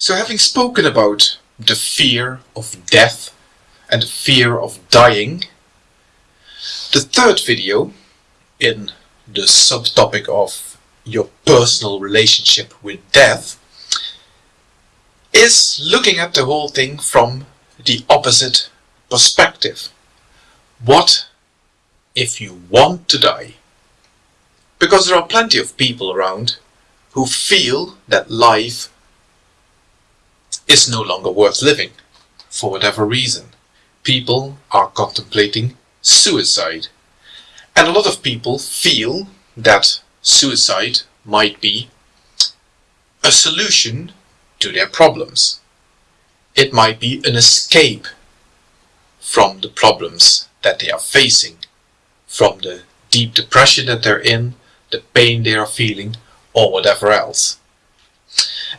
So having spoken about the fear of death and the fear of dying, the third video in the subtopic of your personal relationship with death is looking at the whole thing from the opposite perspective. What if you want to die? Because there are plenty of people around who feel that life is no longer worth living, for whatever reason. People are contemplating suicide. And a lot of people feel that suicide might be a solution to their problems. It might be an escape from the problems that they are facing, from the deep depression that they're in, the pain they are feeling, or whatever else.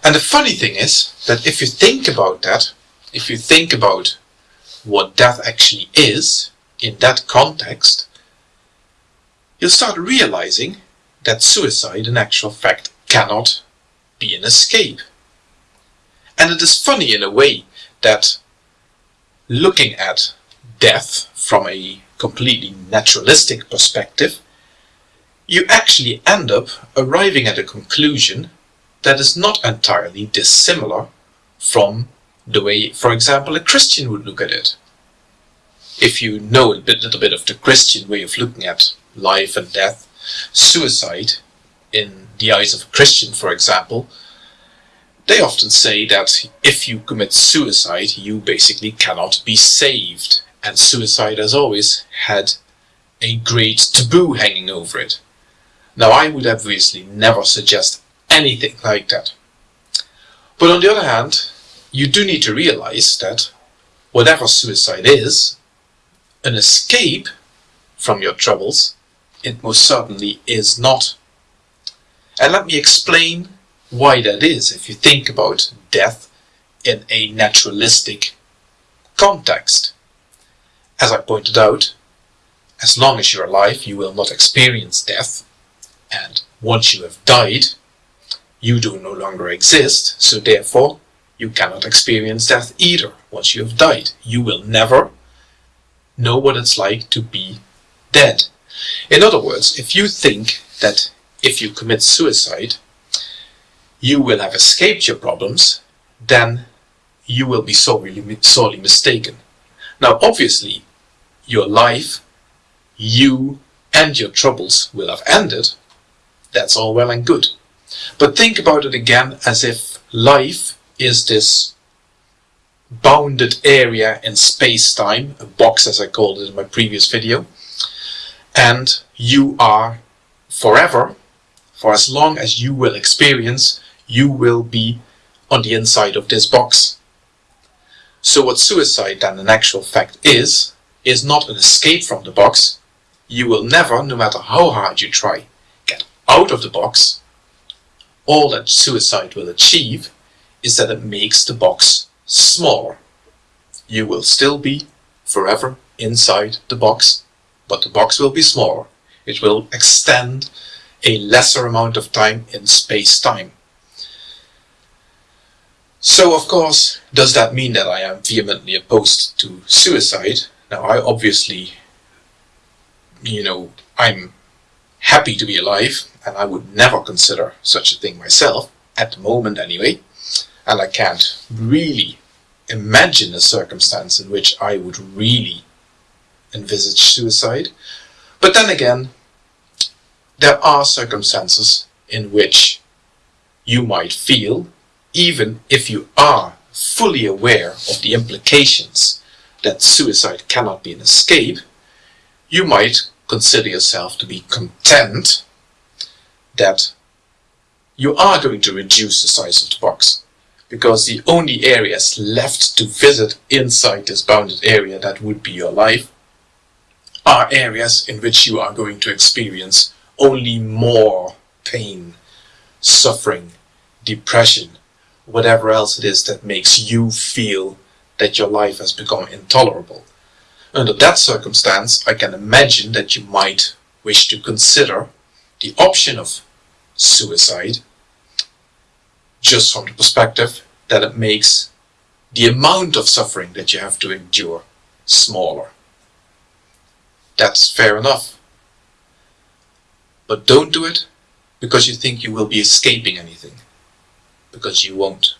And the funny thing is that if you think about that, if you think about what death actually is in that context, you'll start realizing that suicide in actual fact cannot be an escape. And it is funny in a way that looking at death from a completely naturalistic perspective, you actually end up arriving at a conclusion that is not entirely dissimilar from the way, for example, a Christian would look at it. If you know a bit, little bit of the Christian way of looking at life and death, suicide, in the eyes of a Christian, for example, they often say that if you commit suicide, you basically cannot be saved. And suicide has always had a great taboo hanging over it. Now I would obviously never suggest anything like that. But on the other hand, you do need to realize that whatever suicide is, an escape from your troubles, it most certainly is not. And let me explain why that is if you think about death in a naturalistic context. As I pointed out, as long as you're alive you will not experience death and once you have died you do no longer exist so therefore you cannot experience death either once you have died. You will never know what it's like to be dead. In other words, if you think that if you commit suicide you will have escaped your problems, then you will be sorely, sorely mistaken. Now obviously, your life, you and your troubles will have ended. That's all well and good. But think about it again as if life is this bounded area in space-time, a box as I called it in my previous video, and you are forever, for as long as you will experience you will be on the inside of this box. So what suicide then in actual fact is, is not an escape from the box. You will never, no matter how hard you try, get out of the box. All that suicide will achieve is that it makes the box smaller. You will still be forever inside the box, but the box will be smaller. It will extend a lesser amount of time in space-time. So of course, does that mean that I am vehemently opposed to suicide? Now I obviously, you know, I'm happy to be alive and I would never consider such a thing myself, at the moment anyway, and I can't really imagine a circumstance in which I would really envisage suicide. But then again, there are circumstances in which you might feel even if you are fully aware of the implications that suicide cannot be an escape, you might consider yourself to be content that you are going to reduce the size of the box because the only areas left to visit inside this bounded area that would be your life are areas in which you are going to experience only more pain, suffering, depression, whatever else it is that makes you feel that your life has become intolerable. Under that circumstance, I can imagine that you might wish to consider the option of suicide just from the perspective that it makes the amount of suffering that you have to endure smaller. That's fair enough. But don't do it because you think you will be escaping anything. Because you won't.